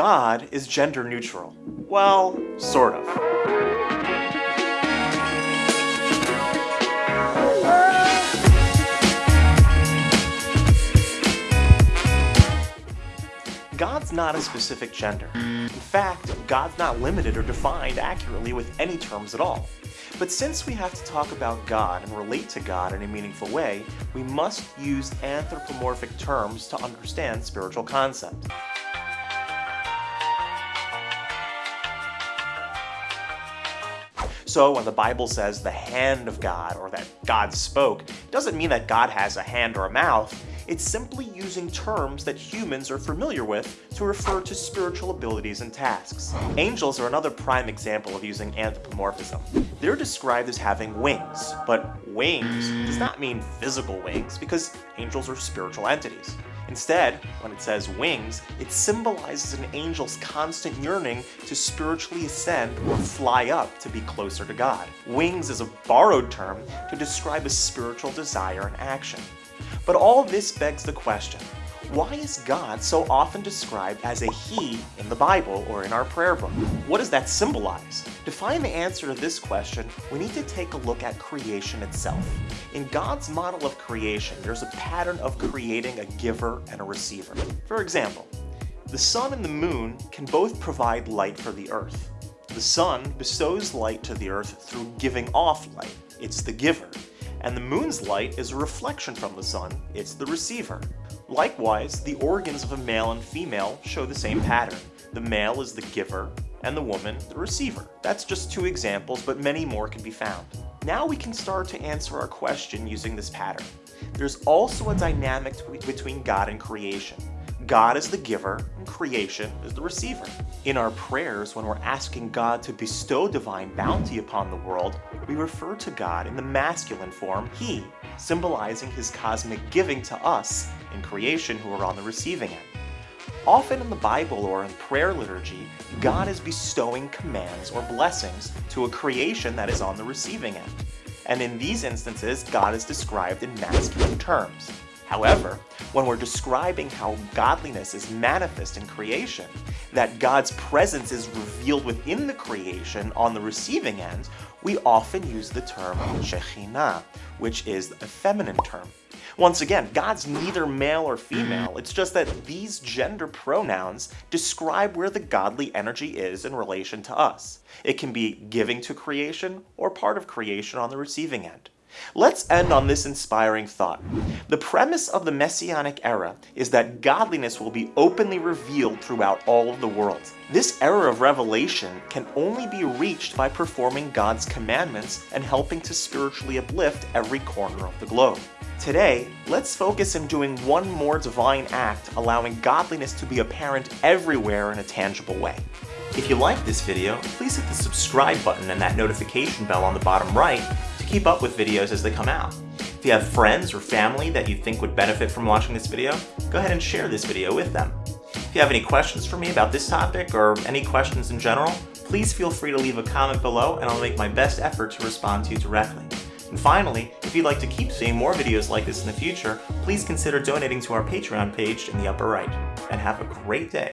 God is gender neutral. Well, sort of. God's not a specific gender. In fact, God's not limited or defined accurately with any terms at all. But since we have to talk about God and relate to God in a meaningful way, we must use anthropomorphic terms to understand spiritual concepts. So when the Bible says the hand of God or that God spoke, it doesn't mean that God has a hand or a mouth. It's simply using terms that humans are familiar with to refer to spiritual abilities and tasks. Angels are another prime example of using anthropomorphism. They're described as having wings, but wings does not mean physical wings because angels are spiritual entities. Instead, when it says wings, it symbolizes an angel's constant yearning to spiritually ascend or fly up to be closer to God. Wings is a borrowed term to describe a spiritual desire and action. But all this begs the question, why is God so often described as a He in the Bible or in our prayer book? What does that symbolize? To find the answer to this question, we need to take a look at creation itself. In God's model of creation, there's a pattern of creating a giver and a receiver. For example, the sun and the moon can both provide light for the earth. The sun bestows light to the earth through giving off light. It's the giver and the moon's light is a reflection from the sun, it's the receiver. Likewise, the organs of a male and female show the same pattern. The male is the giver, and the woman the receiver. That's just two examples, but many more can be found. Now we can start to answer our question using this pattern. There's also a dynamic between God and creation. God is the giver, creation is the receiver. In our prayers, when we're asking God to bestow divine bounty upon the world, we refer to God in the masculine form, He, symbolizing His cosmic giving to us in creation who are on the receiving end. Often in the Bible or in prayer liturgy, God is bestowing commands or blessings to a creation that is on the receiving end. And in these instances, God is described in masculine terms. However, when we're describing how godliness is manifest in creation, that God's presence is revealed within the creation on the receiving end, we often use the term Shekhinah, which is a feminine term. Once again, God's neither male or female, it's just that these gender pronouns describe where the godly energy is in relation to us. It can be giving to creation or part of creation on the receiving end. Let's end on this inspiring thought. The premise of the Messianic era is that godliness will be openly revealed throughout all of the world. This era of revelation can only be reached by performing God's commandments and helping to spiritually uplift every corner of the globe. Today, let's focus on doing one more divine act allowing godliness to be apparent everywhere in a tangible way. If you like this video, please hit the subscribe button and that notification bell on the bottom right keep up with videos as they come out. If you have friends or family that you think would benefit from watching this video, go ahead and share this video with them. If you have any questions for me about this topic or any questions in general, please feel free to leave a comment below and I'll make my best effort to respond to you directly. And finally, if you'd like to keep seeing more videos like this in the future, please consider donating to our Patreon page in the upper right. And have a great day.